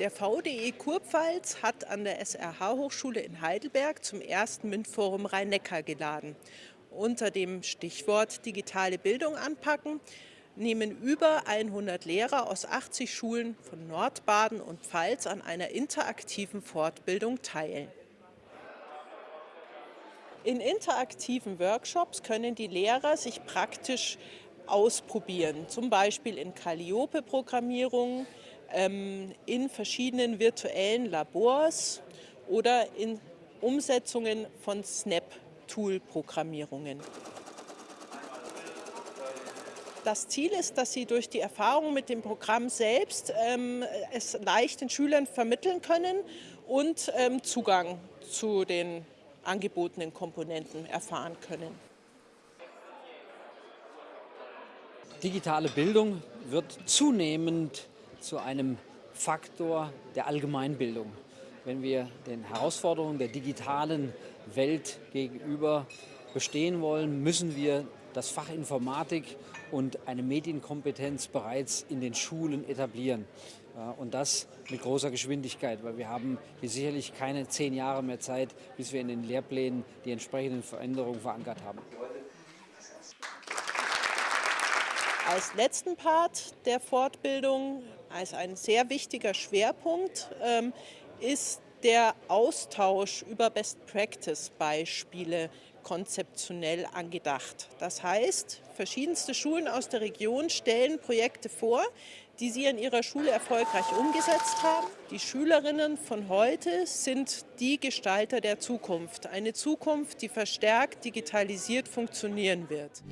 Der VDE Kurpfalz hat an der SRH-Hochschule in Heidelberg zum ersten MINT-Forum Rhein-Neckar geladen. Unter dem Stichwort digitale Bildung anpacken nehmen über 100 Lehrer aus 80 Schulen von Nordbaden und Pfalz an einer interaktiven Fortbildung teil. In interaktiven Workshops können die Lehrer sich praktisch ausprobieren, zum Beispiel in Calliope-Programmierung, in verschiedenen virtuellen Labors oder in Umsetzungen von Snap-Tool-Programmierungen. Das Ziel ist, dass Sie durch die Erfahrung mit dem Programm selbst ähm, es leicht den Schülern vermitteln können und ähm, Zugang zu den angebotenen Komponenten erfahren können. Digitale Bildung wird zunehmend zu einem Faktor der Allgemeinbildung. Wenn wir den Herausforderungen der digitalen Welt gegenüber bestehen wollen, müssen wir das Fach Informatik und eine Medienkompetenz bereits in den Schulen etablieren. Und das mit großer Geschwindigkeit, weil wir haben hier sicherlich keine zehn Jahre mehr Zeit, bis wir in den Lehrplänen die entsprechenden Veränderungen verankert haben. Als letzten Part der Fortbildung, als ein sehr wichtiger Schwerpunkt, ähm, ist der Austausch über Best-Practice-Beispiele konzeptionell angedacht. Das heißt, verschiedenste Schulen aus der Region stellen Projekte vor, die sie in ihrer Schule erfolgreich umgesetzt haben. Die Schülerinnen von heute sind die Gestalter der Zukunft. Eine Zukunft, die verstärkt digitalisiert funktionieren wird.